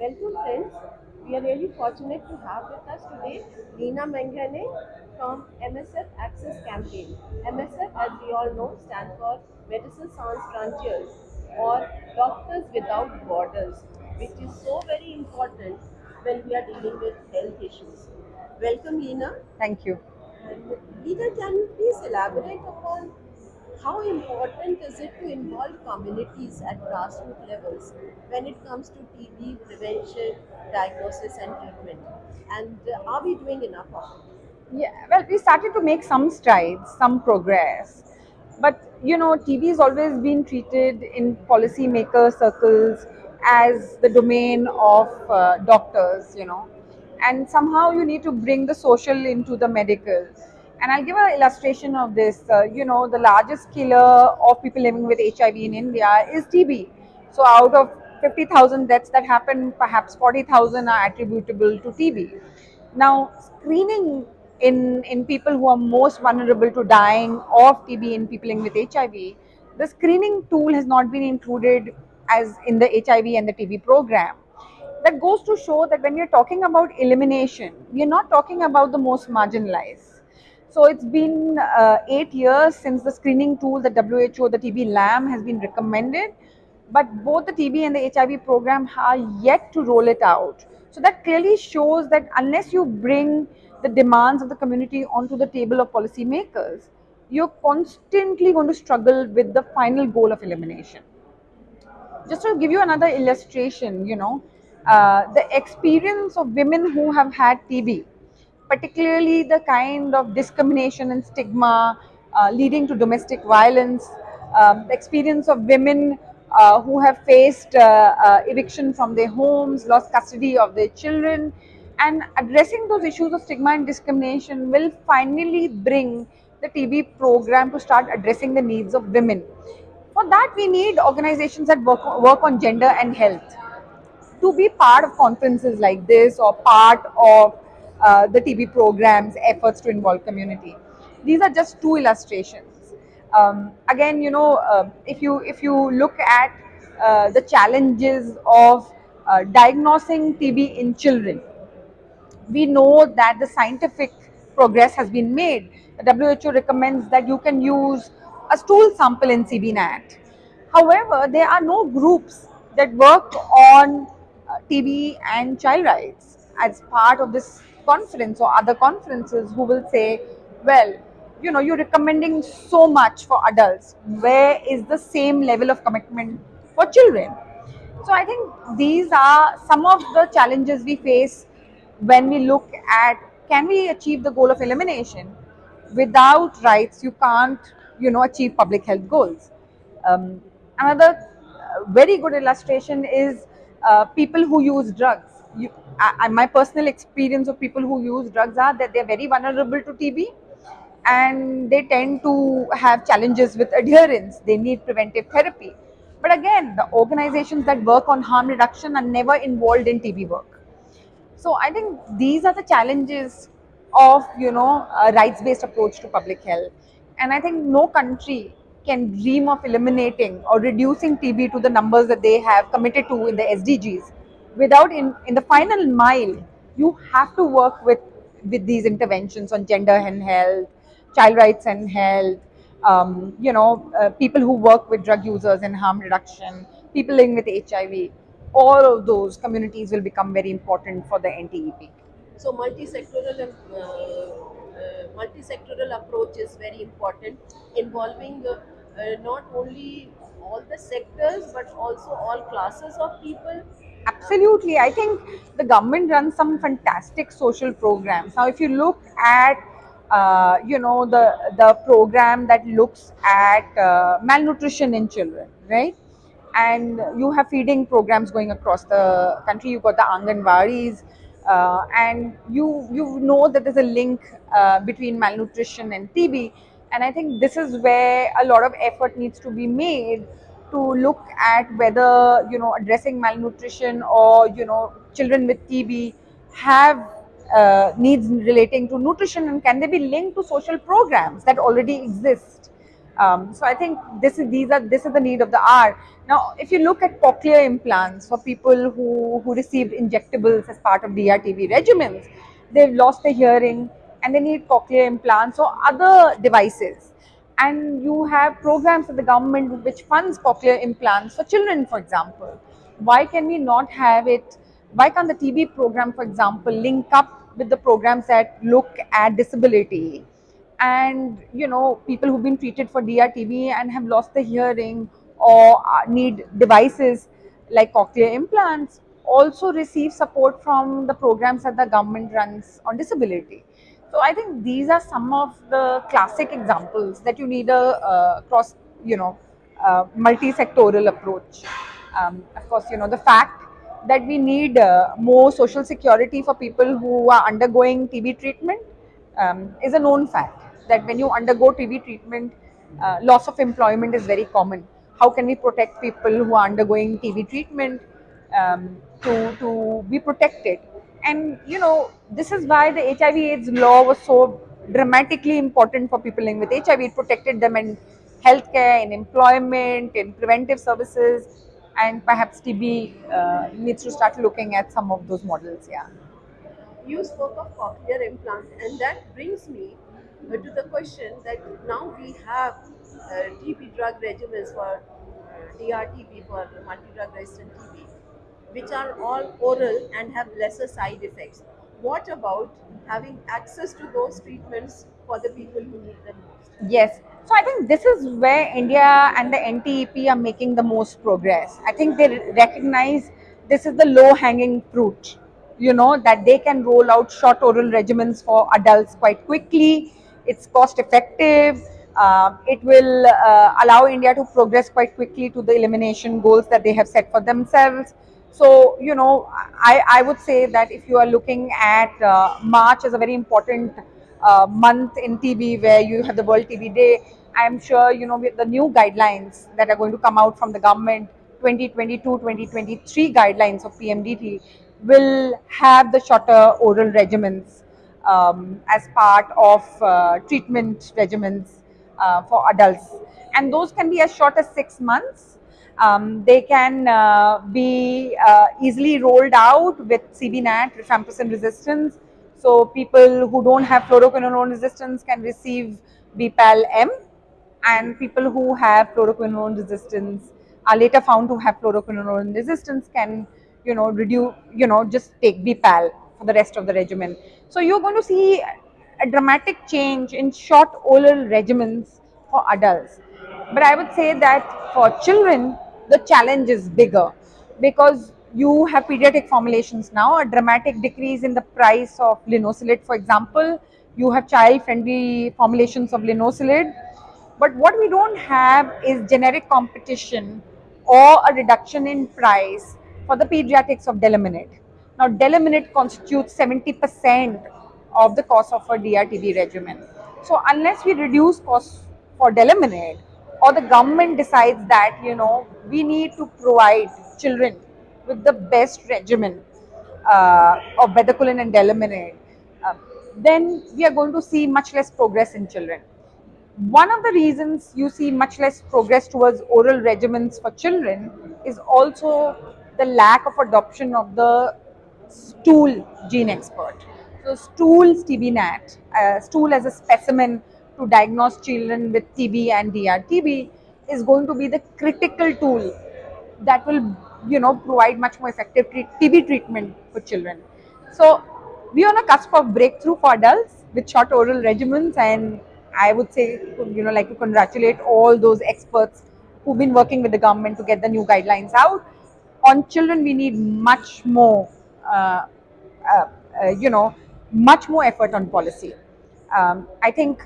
Welcome friends. We are really fortunate to have with us today Leena Menghaney from MSF Access Campaign. MSF, as we all know, stands for Medicine Sans Frontiers or Doctors Without Borders, which is so very important when we are dealing with health issues. Welcome, Leena. Thank you. And Leena, can you please elaborate upon how important is it to involve communities at grassroots levels when it comes to TB prevention, diagnosis, and treatment? And uh, are we doing enough of it? Yeah, well, we started to make some strides, some progress. But, you know, TB has always been treated in policymaker circles as the domain of uh, doctors, you know. And somehow you need to bring the social into the medical. And I'll give an illustration of this. Uh, you know, the largest killer of people living with HIV in India is TB. So out of 50,000 deaths that happen, perhaps 40,000 are attributable to TB. Now, screening in, in people who are most vulnerable to dying of TB in people living with HIV, the screening tool has not been included as in the HIV and the TB program. That goes to show that when we are talking about elimination, we are not talking about the most marginalized. So it's been uh, eight years since the screening tool, the WHO, the TB LAM has been recommended, but both the TB and the HIV program are yet to roll it out. So that clearly shows that unless you bring the demands of the community onto the table of policymakers, you're constantly going to struggle with the final goal of elimination. Just to give you another illustration, you know, uh, the experience of women who have had TB, particularly the kind of discrimination and stigma uh, leading to domestic violence, um, the experience of women uh, who have faced uh, uh, eviction from their homes, lost custody of their children, and addressing those issues of stigma and discrimination will finally bring the TB program to start addressing the needs of women. For that, we need organizations that work, work on gender and health to be part of conferences like this or part of uh, the TB programs efforts to involve community. These are just two illustrations. Um, again, you know, uh, if you if you look at uh, the challenges of uh, diagnosing TB in children, we know that the scientific progress has been made. The WHO recommends that you can use a stool sample in CBNAAT. However, there are no groups that work on uh, TB and child rights as part of this conference or other conferences who will say, well, you know, you're recommending so much for adults. Where is the same level of commitment for children? So I think these are some of the challenges we face when we look at can we achieve the goal of elimination without rights you can't you know achieve public health goals um, another uh, very good illustration is uh, people who use drugs you, I, my personal experience of people who use drugs are that they're very vulnerable to tb and they tend to have challenges with adherence. They need preventive therapy. But again the organizations that work on harm reduction are never involved in tb work. So I think these are the challenges of you know a rights-based approach to public health, and I think no country can dream of eliminating or reducing TB to the numbers that they have committed to in the SDGs. Without in in the final mile, you have to work with with these interventions on gender and health, child rights and health, um, you know, uh, people who work with drug users and harm reduction, people living with HIV all of those communities will become very important for the NTEP. So multi-sectoral and uh, uh, multi-sectoral approach is very important, involving uh, uh, not only all the sectors but also all classes of people. Absolutely, I think the government runs some fantastic social programs. Now, if you look at uh, you know the the program that looks at uh, malnutrition in children, right? and you have feeding programs going across the country. You've got the Anganwadis, uh, and you you know that there's a link uh, between malnutrition and TB. And I think this is where a lot of effort needs to be made to look at whether you know addressing malnutrition or you know children with TB have uh, needs relating to nutrition and can they be linked to social programs that already exist Um, so I think this is these are this is the need of the hour. Now, if you look at cochlear implants for people who who received injectables as part of DRTB regimens, they've lost their hearing and they need cochlear implants or other devices. And you have programs of the government which funds cochlear implants for children, for example. Why can we not have it? Why can't the TB program, for example, link up with the programs that look at disability? and you know people who've been treated for DRTB and have lost the hearing or need devices like cochlear implants also receive support from the programs that the government runs on disability. So I think these are some of the classic examples that you need a uh, cross, you know, uh, multi-sectoral approach. Um, of course, you know the fact that we need uh, more social security for people who are undergoing TB treatment um, is a known fact that when you undergo TB treatment, uh, loss of employment is very common. How can we protect people who are undergoing TB treatment um, to, to be protected? And you know, this is why the HIV AIDS law was so dramatically important for people living with HIV. It protected them in healthcare, in employment, in preventive services, and perhaps TB uh, needs to start looking at some of those models. Yeah. You spoke of cochlear implants, and that brings me uh, to the question that now we have uh, TB drug regimens for uh, DRTB for multi-drug resistant TB, which are all oral and have lesser side effects. What about having access to those treatments for the people who need them most? Yes. So I think this is where India and the NTEP are making the most progress. I think they recognize this is the low hanging fruit, you know, that they can roll out short oral regimens for adults quite quickly. It's cost effective. Uh, it will uh, allow India to progress quite quickly to the elimination goals that they have set for themselves. So, you know, I, I would say that if you are looking at uh, March as a very important uh, month in TB where you have the World TB Day, I'm sure, you know, the new guidelines that are going to come out from the government, 2022-2023 guidelines of PMDT will have the shorter oral regimens um, as part of uh, treatment regimens uh, for adults. And those can be as short as six months. Um, they can uh, be uh, easily rolled out with CBNAAT, rifampicin resistance. So people who don't have fluoroquinolone resistance can receive BPAL-M and people who have fluoroquinolone resistance are later found to have fluoroquinolone resistance can, you know, reduce, you know, just take BPAL for the rest of the regimen. So you're going to see a dramatic change in short oral regimens for adults. But I would say that for children, the challenge is bigger because you have pediatric formulations now, a dramatic decrease in the price of linezolid, for example. You have child-friendly formulations of linezolid. But what we don't have is generic competition or a reduction in price for the pediatrics of Delamanid. Now, Delamanid constitutes 70% of the cost of a DRTB regimen. So, unless we reduce costs for Delamanid, or the government decides that you know we need to provide children with the best regimen uh, of bedaquiline and delamanid, uh, then we are going to see much less progress in children. One of the reasons you see much less progress towards oral regimens for children is also the lack of adoption of the stool GeneXpert. So stool TB-NAT, uh, stool as a specimen to diagnose children with TB and DRTB is going to be the critical tool that will, you know, provide much more effective TB treatment for children. So we are on a cusp of breakthrough for adults with short oral regimens and I would say, you know, like to congratulate all those experts who've been working with the government to get the new guidelines out. On children, we need much more, uh, uh, uh, you know, much more effort on policy. Um, I think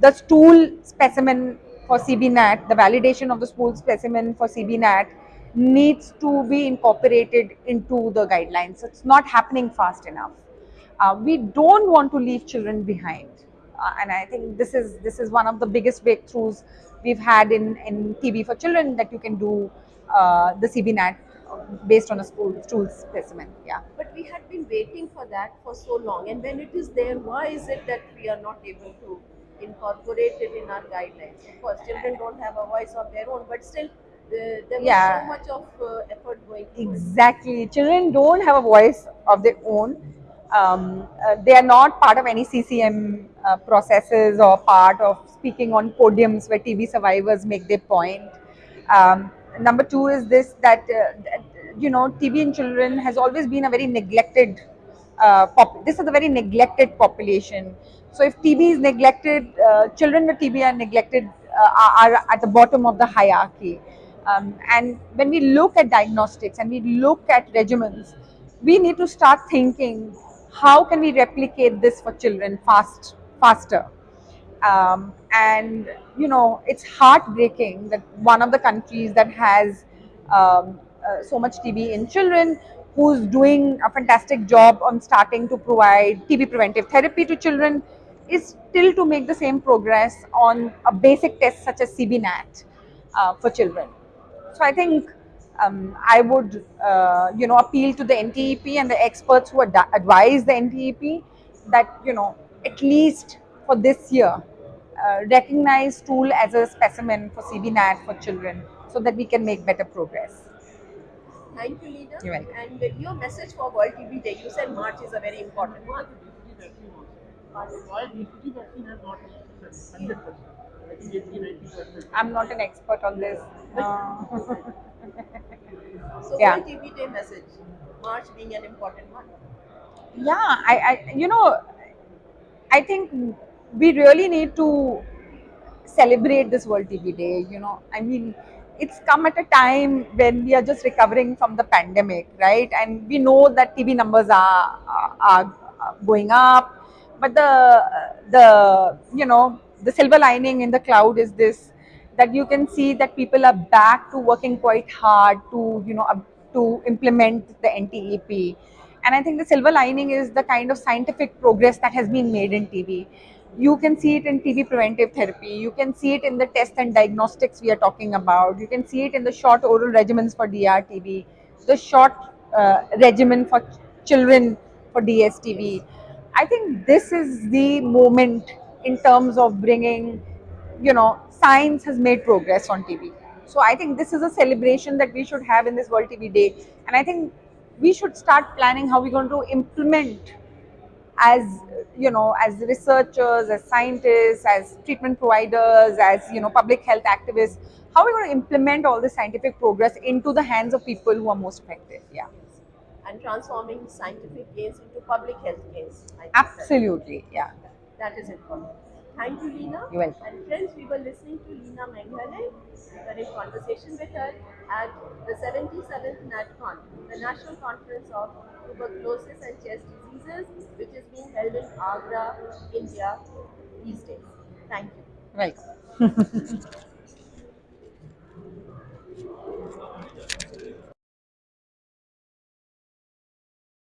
the stool specimen for CBNAAT, the validation of the stool specimen for CBNAAT needs to be incorporated into the guidelines. It's not happening fast enough. Uh, we don't want to leave children behind. Uh, and I think this is this is one of the biggest breakthroughs we've had in, in TB for children that you can do uh, the CBNAAT based on a stool, stool specimen. Yeah. But we had been waiting for that for so long, and when it is there, why is it that we are not able to incorporate it in our guidelines. Of course, children don't have a voice of their own, but still, uh, there was Yeah. so much of uh, effort going. Exactly. Children don't have a voice of their own. Um, uh, they are not part of any CCM uh, processes or part of speaking on podiums where TB survivors make their point. Um, number two is this that, uh, that, you know TB in children has always been a very neglected. Uh, pop- this is a very neglected population. So if TB is neglected, uh, children with TB are neglected uh, are, at the bottom of the hierarchy. Um, and when we look at diagnostics and we look at regimens, we need to start thinking how can we replicate this for children fast, faster. Um, and you know, it's heartbreaking that one of the countries that has um, uh, so much TB in children, who's doing a fantastic job on starting to provide TB preventive therapy to children, is still to make the same progress on a basic test such as CBNAAT uh, for children. So I think um, I would, uh, you know, appeal to the NTEP and the experts who ad- advise the NTEP that, you know, at least for this year, uh, recognize tool as a specimen for CBNAT for children so that we can make better progress. Thank you, Leena. And your message for World TB Day, you said March is a very important month. I'm not an expert on this. Uh, So, Yeah. World TB Day message, March being an important month. yeah, I, I, you know, I think we really need to celebrate this World TB Day. You know, I mean, it's come at a time when we are just recovering from the pandemic, right? And we know that TB numbers are are, are going up, but the the you know the silver lining in the cloud is this that you can see that people are back to working quite hard to you know up- to implement the NTEP. And I think the silver lining is the kind of scientific progress that has been made in TB. You can see it in TB preventive therapy. You can see it in the test and diagnostics we are talking about. You can see it in the short oral regimens for DRTB, the short uh, regimen for ch- children for DSTB. I think this is the moment in terms of bringing, you know, science has made progress on TB. So I think this is a celebration that we should have in this World TB Day. And I think we should start planning how we're going to implement as you know as researchers as scientists as treatment providers as you know public health activists how we're we going to implement all this scientific progress into the hands of people who are most affected yeah And transforming scientific gains into public health gains. Absolutely yeah That is important. Thank you, Leena. You're welcome. And friends, we were listening to Leena Menghaney. We were in conversation with her at the 77th NatCon, the National Conference of Tuberculosis and Chest Diseases, which is being held in Agra, India these days. Thank you. right